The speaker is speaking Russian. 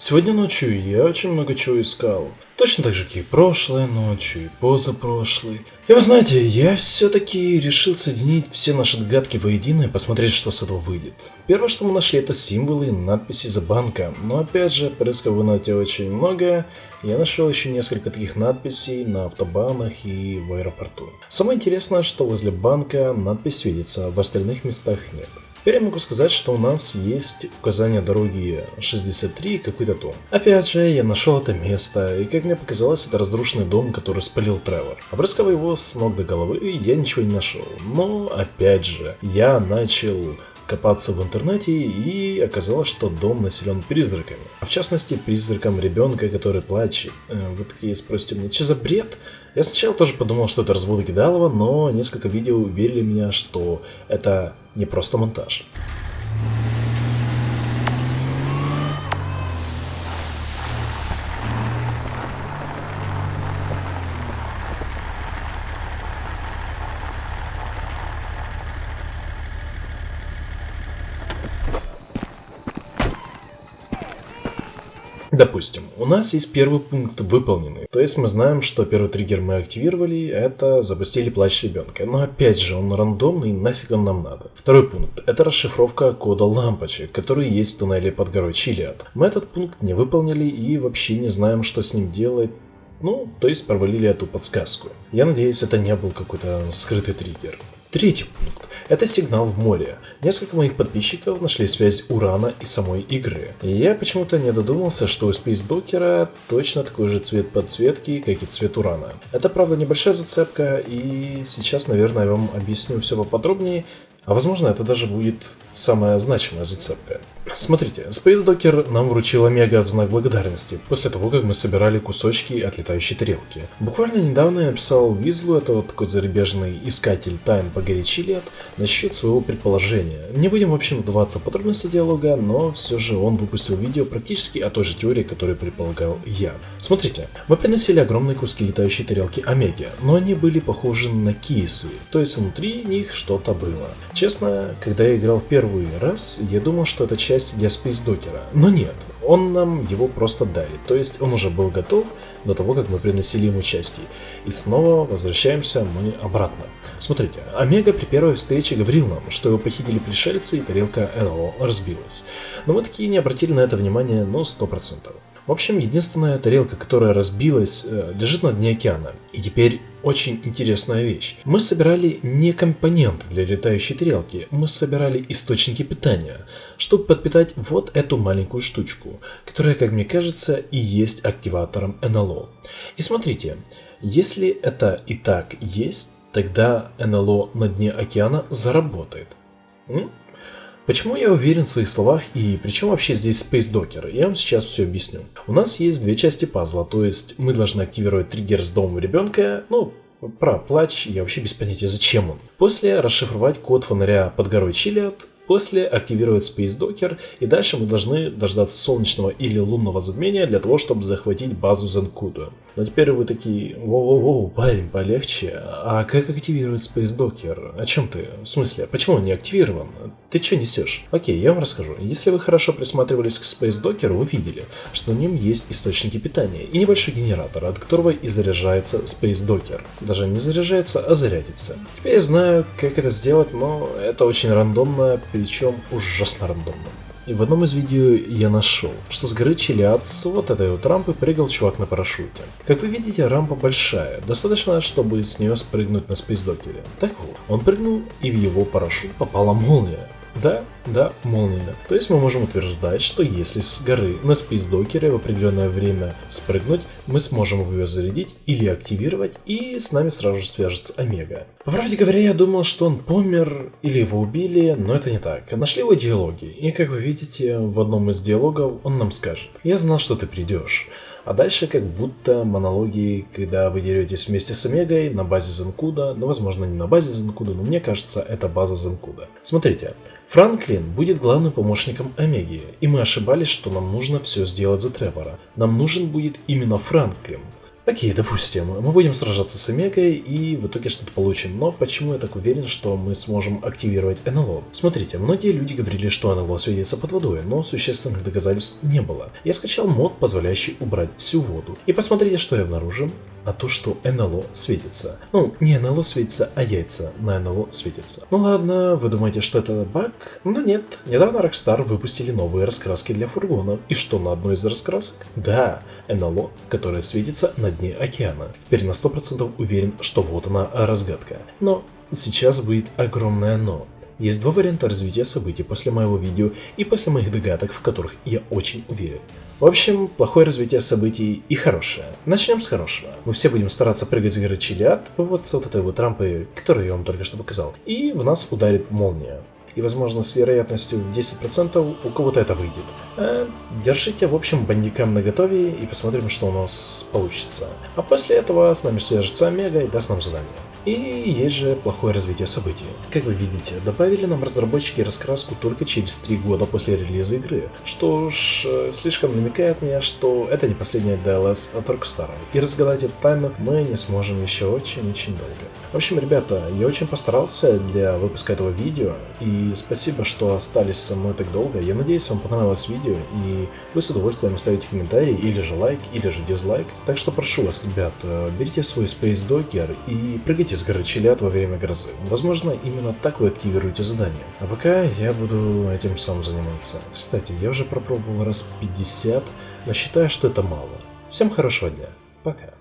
Сегодня ночью я очень много чего искал. Точно так же, как и прошлой ночью, и позапрошлой. И вы знаете, я все-таки решил соединить все наши догадки воедино и посмотреть, что с этого выйдет. Первое, что мы нашли, это символы и надписи за банка. Но опять же, порыскав в инете очень много, я нашел еще несколько таких надписей на автобанах и в аэропорту. Самое интересное, что возле банка надпись видится, в остальных местах нет. Теперь я могу сказать, что у нас есть указание дороги 63 и какой-то дом. Опять же, я нашел это место, и как мне показалось, это разрушенный дом, который спалил Тревор. Обрыскав его с ног до головы, я ничего не нашел. Но, опять же, я начал копаться в интернете и оказалось, что дом населен призраками. А в частности, призраком ребенка, который плачет. Э, вы такие спросите мне, что за бред? Я сначала тоже подумал, что это разводы Кидалова, но несколько видео уверили меня, что это не просто монтаж. Допустим, у нас есть первый пункт выполненный. То есть мы знаем, что первый триггер мы активировали, это запустили плач ребенка. Но опять же, он рандомный, нафиг он нам надо. Второй пункт, это расшифровка кода лампочек, который есть в туннеле под горой Чилиад. Мы этот пункт не выполнили и вообще не знаем, что с ним делать. Ну, то есть провалили эту подсказку. Я надеюсь, это не был какой-то скрытый триггер. Третий. Это сигнал в море. Несколько моих подписчиков нашли связь Урана и самой игры. И я почему-то не додумался, что у Docker точно такой же цвет подсветки, как и цвет Урана. Это правда небольшая зацепка, и сейчас, наверное, я вам объясню все поподробнее, а возможно это даже будет самая значимая зацепка. Смотрите, Docker нам вручил Омега в знак благодарности, после того, как мы собирали кусочки от летающей тарелки. Буквально недавно я написал Визлу, это вот такой зарубежный искатель тайн по горячи лет, насчет своего предположения. Не будем, в общем, вдаваться в подробности диалога, но все же он выпустил видео практически о той же теории, которую предполагал я. Смотрите, мы приносили огромные куски летающей тарелки Омеги, но они были похожи на кейсы, то есть внутри них что-то было. Честно, когда я играл в первый раз, я думал, что это часть Space Docker. Но нет, он нам его просто дарит. То есть он уже был готов до того, как мы приносили ему части. И снова возвращаемся мы обратно. Смотрите, Омега при первой встрече говорил нам, что его похитили пришельцы и тарелка НЛО разбилась. Но мы такие не обратили на это внимание, но 100%. В общем, единственная тарелка, которая разбилась, э, лежит на дне океана. И теперь очень интересная вещь. Мы собирали не компоненты для летающей тарелки, мы собирали источники питания, чтобы подпитать вот эту маленькую штучку, которая, как мне кажется, и есть активатором НЛО. И смотрите, если это и так есть, тогда НЛО на дне океана заработает. М? Почему я уверен в своих словах и причем вообще здесь Space Docker? Я вам сейчас все объясню. У нас есть две части пазла, то есть мы должны активировать триггер с домом ребенка, ну, про плач я вообще без понятия зачем он. После расшифровать код фонаря под горой Чилиад, После активировать Space Docker, и дальше мы должны дождаться солнечного или лунного затмения для того, чтобы захватить базу Zenkudo. Но теперь вы такие, воу-воу-воу, парень, полегче, а как активировать Space Docker? О чем ты? В смысле, почему он не активирован? Ты что несешь? Окей, я вам расскажу. Если вы хорошо присматривались к Space Docker, вы видели, что в нем есть источники питания и небольшой генератор, от которого и заряжается Space Docker. Даже не заряжается, а зарядится. Теперь я знаю, как это сделать, но это очень рандомно, причем ужасно рандомно. И в одном из видео я нашел, что с горы Чилиад с вот этой вот рампы прыгал чувак на парашюте. Как вы видите, рампа большая, достаточно, чтобы с нее спрыгнуть на спейсдокере. Так вот, он прыгнул и в его парашют попала молния. Да, да, молния. То есть мы можем утверждать, что если с горы на спейсдокере в определенное время спрыгнуть, мы сможем его зарядить или активировать, и с нами сразу же свяжется Омега. По правде говоря, я думал, что он помер или его убили, но это не так. Нашли его диалоги, и как вы видите, в одном из диалогов он нам скажет «Я знал, что ты придешь». А дальше как будто монологи, когда вы деретесь вместе с Омегой на базе Зенкуда, ну возможно не на базе Зенкуда, но мне кажется это база Зенкуда. Смотрите, Франклин будет главным помощником Омеги, и мы ошибались, что нам нужно все сделать за Тревора. Нам нужен будет именно Франклин. Окей, допустим, мы будем сражаться с Омегой и в итоге что-то получим, но почему я так уверен, что мы сможем активировать НЛО? Смотрите, многие люди говорили, что НЛО светится под водой, но существенных доказательств не было. Я скачал мод, позволяющий убрать всю воду. И посмотрите, что я обнаружил а то, что НЛО светится. Ну, не НЛО светится, а яйца на НЛО светятся. Ну ладно, вы думаете, что это баг? Но нет. Недавно Rockstar выпустили новые раскраски для фургона. И что на одной из раскрасок? Да, НЛО, которая светится на дне океана. Теперь на 100% уверен, что вот она разгадка. Но сейчас будет огромное но. Есть два варианта развития событий после моего видео и после моих догадок, в которых я очень уверен. В общем, плохое развитие событий и хорошее. Начнем с хорошего. Мы все будем стараться прыгать с горы Чилиад, вот с вот этой вот рампы, которую я вам только что показал. И в нас ударит молния. И возможно с вероятностью в 10% у кого-то это выйдет. Э, держите в общем бандикам на готове и посмотрим, что у нас получится. А после этого с нами свяжется Омега и даст нам задание. И есть же плохое развитие событий. Как вы видите, добавили нам разработчики раскраску только через 3 года после релиза игры, что ж, э, слишком намекает мне, что это не последняя DLS от Rockstar, и разгадать эту тайну мы не сможем еще очень-очень долго. В общем, ребята, я очень постарался для выпуска этого видео, и спасибо, что остались со мной так долго. Я надеюсь, вам понравилось видео, и вы с удовольствием оставите комментарий, или же лайк, или же дизлайк. Так что прошу вас, ребят, э, берите свой Space Docker и прыгайте с горы Челят во время грозы. Возможно, именно так вы активируете задание. А пока я буду этим сам заниматься. Кстати, я уже пропробовал раз 50, но считаю, что это мало. Всем хорошего дня. Пока.